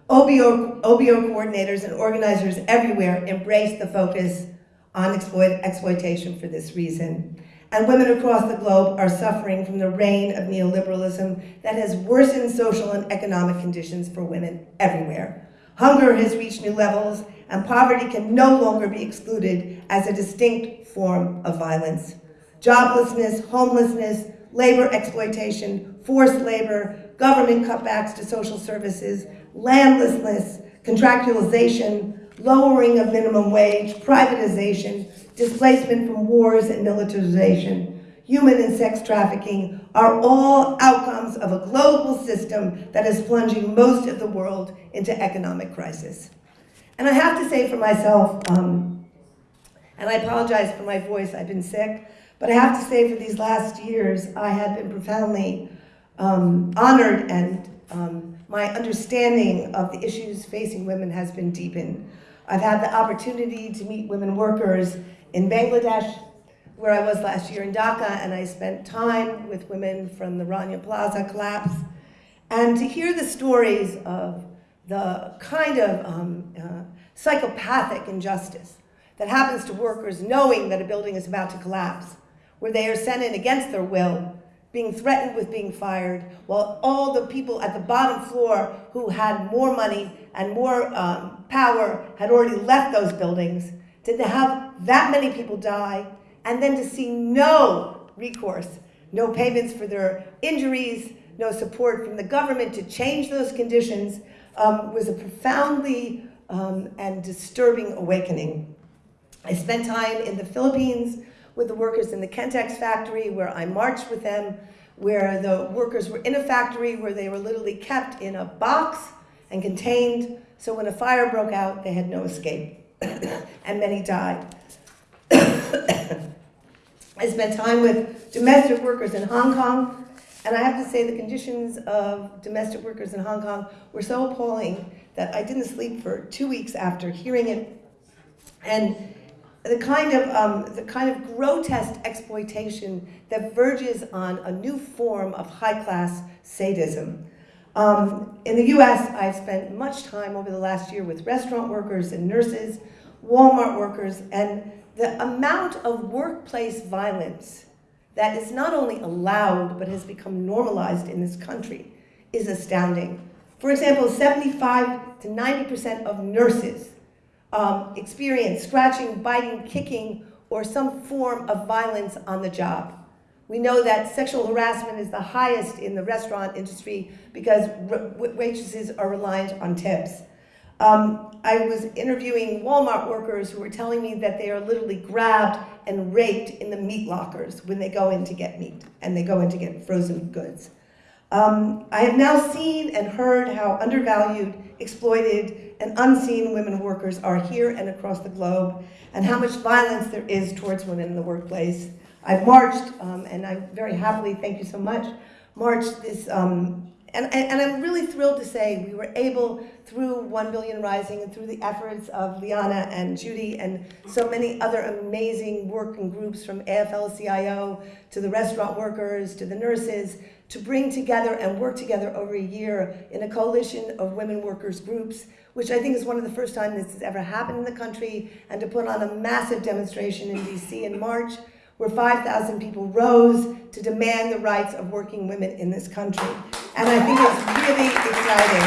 OBO, OBO coordinators and organizers everywhere embrace the focus on exploit, exploitation for this reason and women across the globe are suffering from the reign of neoliberalism that has worsened social and economic conditions for women everywhere. Hunger has reached new levels, and poverty can no longer be excluded as a distinct form of violence. Joblessness, homelessness, labor exploitation, forced labor, government cutbacks to social services, landlessness, contractualization, lowering of minimum wage, privatization, displacement from wars and militarization, human and sex trafficking are all outcomes of a global system that is plunging most of the world into economic crisis. And I have to say for myself, um, and I apologize for my voice, I've been sick, but I have to say for these last years, I have been profoundly um, honored and um, my understanding of the issues facing women has been deepened. I've had the opportunity to meet women workers in Bangladesh, where I was last year in Dhaka, and I spent time with women from the Rana Plaza collapse, and to hear the stories of the kind of um, uh, psychopathic injustice that happens to workers knowing that a building is about to collapse, where they are sent in against their will, being threatened with being fired, while all the people at the bottom floor who had more money and more um, power had already left those buildings, to have that many people die, and then to see no recourse, no payments for their injuries, no support from the government to change those conditions, um, was a profoundly um, and disturbing awakening. I spent time in the Philippines with the workers in the Kentex factory where I marched with them, where the workers were in a factory where they were literally kept in a box and contained. So when a fire broke out, they had no escape and many died. I spent time with domestic workers in Hong Kong, and I have to say the conditions of domestic workers in Hong Kong were so appalling that I didn't sleep for two weeks after hearing it. And the kind of um, the kind of grotesque exploitation that verges on a new form of high class sadism. Um, in the U.S., I've spent much time over the last year with restaurant workers and nurses, Walmart workers, and the amount of workplace violence that is not only allowed but has become normalized in this country is astounding. For example, 75 to 90% of nurses um, experience scratching, biting, kicking, or some form of violence on the job. We know that sexual harassment is the highest in the restaurant industry because waitresses are reliant on tips. Um, I was interviewing Walmart workers who were telling me that they are literally grabbed and raped in the meat lockers when they go in to get meat and they go in to get frozen goods. Um, I have now seen and heard how undervalued, exploited, and unseen women workers are here and across the globe, and how much violence there is towards women in the workplace. I've marched, um, and I very happily, thank you so much, marched this, um, and, and, I'm really thrilled to say we were able, through 1 Billion Rising and through the efforts of Liana and Judy and so many other amazing working groups from AFL-CIO to the restaurant workers to the nurses, to bring together and work together over a year in a coalition of women workers groups, which I think is one of the first times this has ever happened in the country, and to put on a massive demonstration in DC in March, where 5,000 people rose to demand the rights of working women in this country. And I think it's really exciting.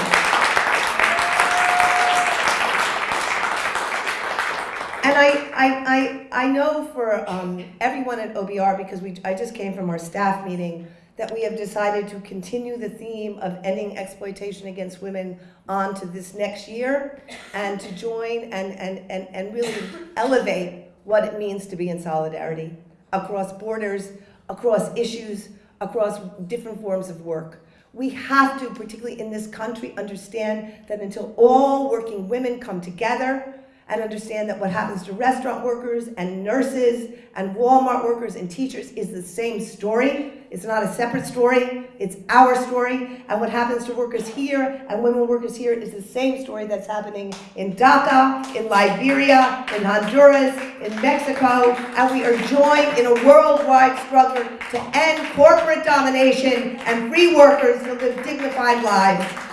And I, I, I, I know for um, everyone at OBR, because we, I just came from our staff meeting, that we have decided to continue the theme of ending exploitation against women on to this next year and to join and, and, and, and really elevate what it means to be in solidarity across borders, across issues, across different forms of work. We have to, particularly in this country, understand that until all working women come together and understand that what happens to restaurant workers and nurses and Walmart workers and teachers is the same story. It's not a separate story, it's our story. And what happens to workers here and women workers here is the same story that's happening in Dhaka, in Liberia, in Honduras, in Mexico. And we are joined in a worldwide struggle to end corporate domination and free workers to live dignified lives.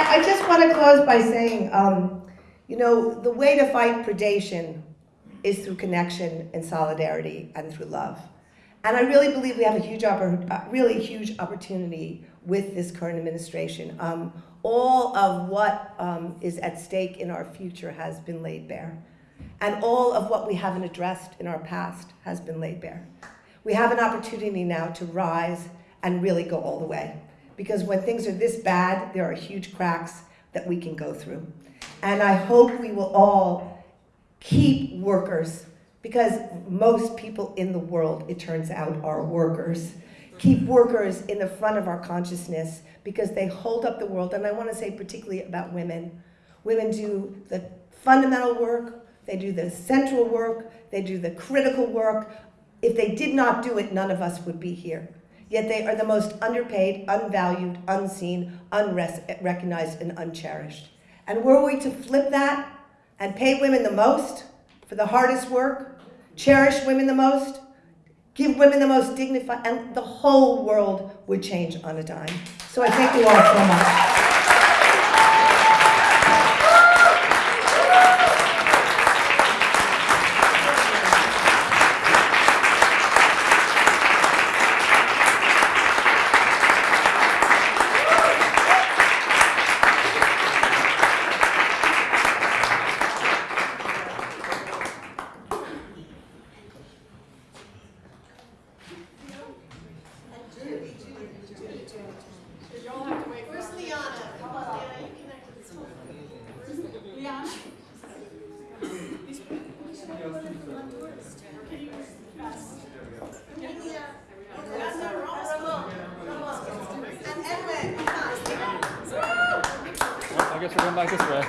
I, I just want to close by saying, um, you know, the way to fight predation is through connection and solidarity and through love. And I really believe we have a huge, uh, really huge opportunity with this current administration. Um, all of what um, is at stake in our future has been laid bare. And all of what we haven't addressed in our past has been laid bare. We have an opportunity now to rise and really go all the way because when things are this bad, there are huge cracks that we can go through. And I hope we will all keep workers, because most people in the world, it turns out, are workers. keep workers in the front of our consciousness because they hold up the world. And I want to say particularly about women. Women do the fundamental work, they do the central work, they do the critical work. If they did not do it, none of us would be here. Yet they are the most underpaid, unvalued, unseen, unrecognized, and uncherished. And were we to flip that and pay women the most for the hardest work, cherish women the most, give women the most dignified, and the whole world would change on a dime. So I thank you all so much. Where's Liana? Come on, Liana, you connect with this one. Liana? I guess we're going back this way.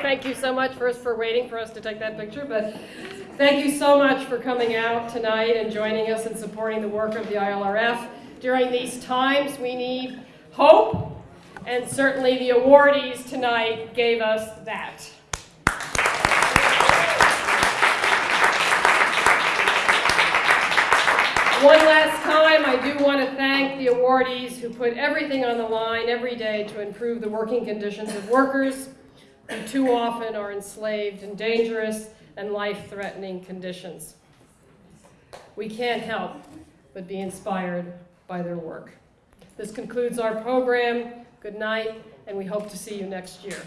Thank you so much first for waiting for us to take that picture, but thank you so much for coming out tonight and joining us and supporting the work of the ILRF. During these times, we need hope, and certainly the awardees tonight gave us that. One last time, I do want to thank the awardees who put everything on the line every day to improve the working conditions of workers who too often are enslaved in dangerous and life-threatening conditions. We can't help but be inspired by their work. This concludes our program. Good night, and we hope to see you next year.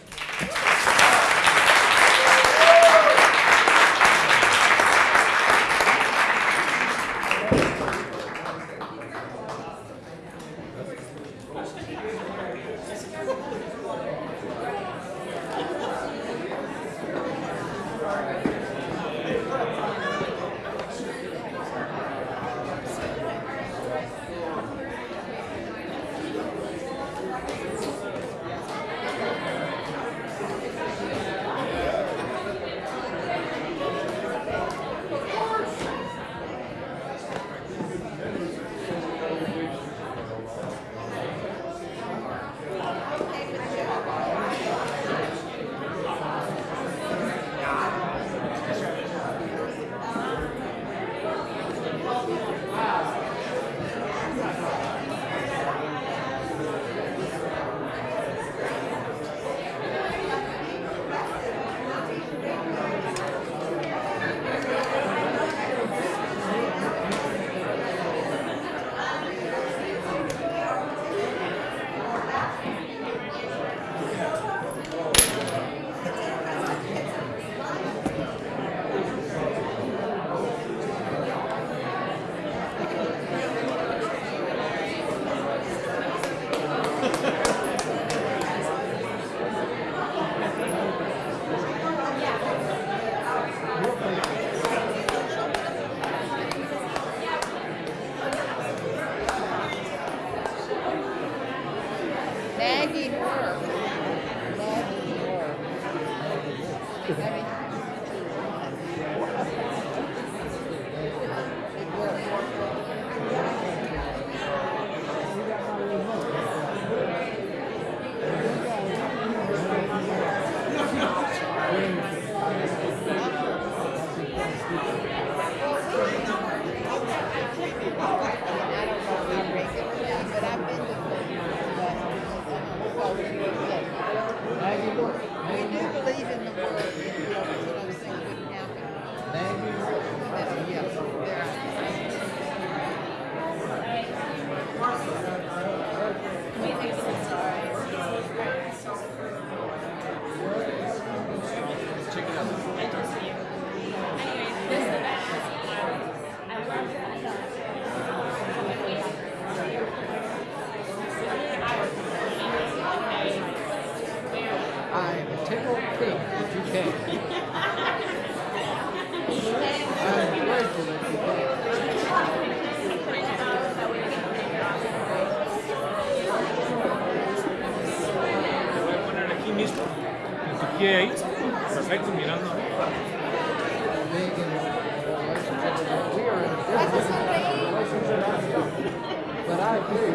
But I